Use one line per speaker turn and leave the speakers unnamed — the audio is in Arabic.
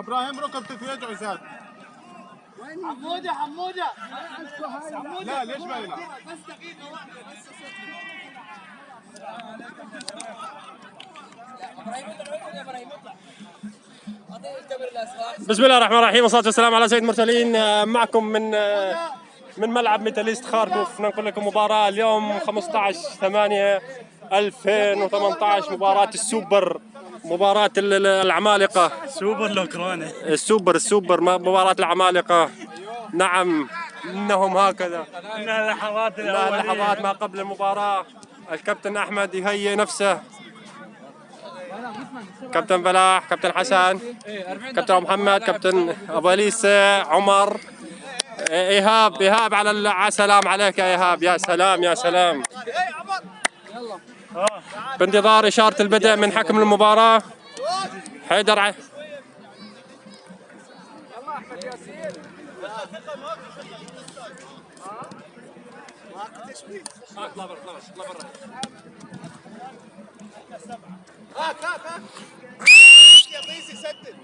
أبراهيم ركبتك يدعو زاد
حمودة حمودة.
لا ليش ما يلعب؟
بس دقيقة واحدة بس
بسم الله الرحمن الرحيم والصلاة والسلام على سيد المرسلين. آه، معكم من آه، من ملعب ميتاليست خاركوف. ننقل لكم مباراة اليوم 15 8 2018 مباراة السوبر مباراة ال- ال- العمالقة.
سوبر الأوكراني.
السوبر السوبر مباراة العمالقة. نعم إنهم هكذا.
إنها لحظات
لا
الأولية.
لحظات ما قبل المباراة. الكابتن أحمد يهيئ نفسه. كابتن فلاح كابتن حسن كابتن محمد كابتن أبو عمر. إيهاب إيهاب على ال- على سلام عليك يا إيهاب. يا سلام يا سلام. بانتظار إشارة البدء من حكم المباراة. حيدر ع...
هاك هاك هاك يا طيسي سدد